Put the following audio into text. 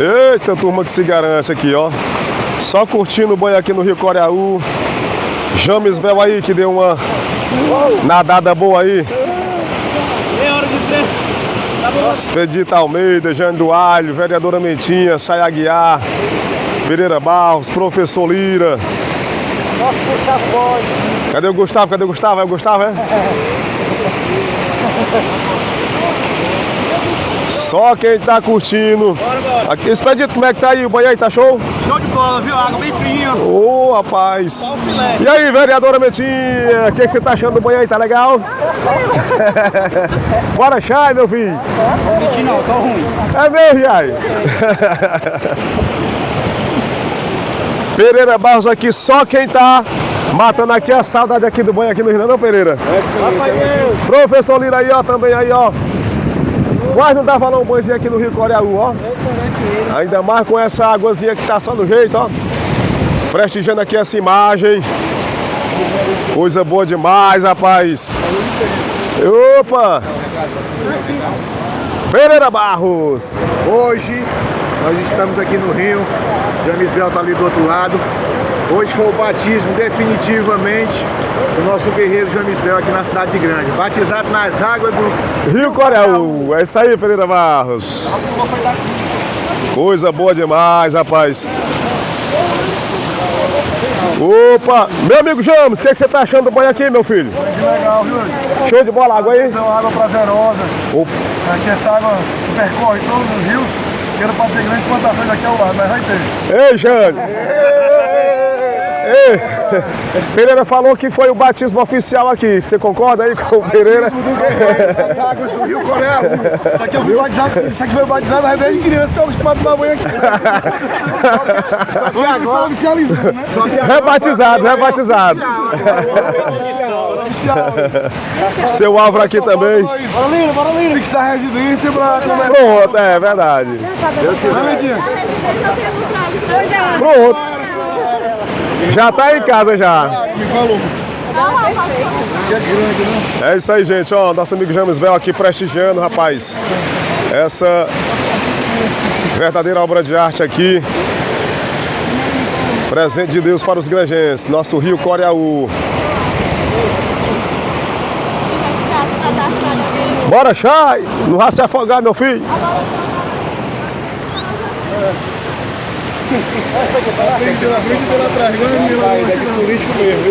Eita, turma que se garante aqui, ó. Só curtindo o banho aqui no Rio Coreaú. James Bel aí, que deu uma nadada boa aí. Meia hora de trem. Tá bom? Expedita Almeida, Jane do Alho, Vereadora Mentinha, Chay Aguiar, Pereira Barros, Professor Lira. Nosso Gustavo Boy. Cadê o Gustavo? Cadê o Gustavo? É o Gustavo, é? Só quem tá curtindo. Bora, bora. Aqui, Expedito, como é que tá aí? O banho aí tá show? Show de bola, viu? Água bem fria. Ô, rapaz. Só o filé. E aí, vereadora Mentinha, o que, que você tá achando do banho aí? Tá legal? Bora, Chay, meu filho. Menti não, tô ruim. É mesmo, Jai? Pereira Barros aqui, só quem tá matando aqui a saudade aqui do banho aqui no Rio, não, Pereira? Rafael. Professor Lira aí, ó, também aí, ó. Quase não dá dar um banhozinho aqui no Rio Coreaú, ó. Ainda mais com essa águazinha que tá só no jeito, ó. Prestigiando aqui essa imagem. Coisa boa demais, rapaz. Opa! Pereira Barros. Hoje nós estamos aqui no Rio, James Bel está ali do outro lado. Hoje foi o batismo definitivamente do nosso guerreiro James Bel aqui na cidade de Grande. Batizado nas águas do Rio Coreaú. É isso aí, Pereira Barros. Coisa boa demais, rapaz. Opa! Meu amigo James, o que, que você tá achando do banho aqui, meu filho? legal, viu? Show de bola, água aí? É uma água prazerosa. Opa. Aqui essa água percorre todos os rios. Que era para ter grandes plantações aqui ao lado, mas vai ter. Ei, Jane! Ei! Pereira falou que foi o batismo oficial aqui. Você concorda aí com o Pereira? do guerreiro das águas do Rio Coreia. Isso aqui eu fui batizado, isso aqui foi batizado na desde criança que eu acostumado a tomar banho aqui. Só que agora oficializando, né? Só que agora Rebatizado, rebatizado. Oficial. Seu Álvaro aqui também. Bora, Lino, bora, Lino. Fixar a residência pra. Pronto, é verdade. Pronto. Já tá em casa já. Me falou. É isso aí, gente. Ó, nosso amigo James Bel aqui prestigiando, rapaz. Essa verdadeira obra de arte aqui. Presente de Deus para os granjenses. Nosso Rio Coreaú. Bora, Chay! Não vai se afogar, meu filho. Pela frente e pela trás. Agora é meu, político mesmo.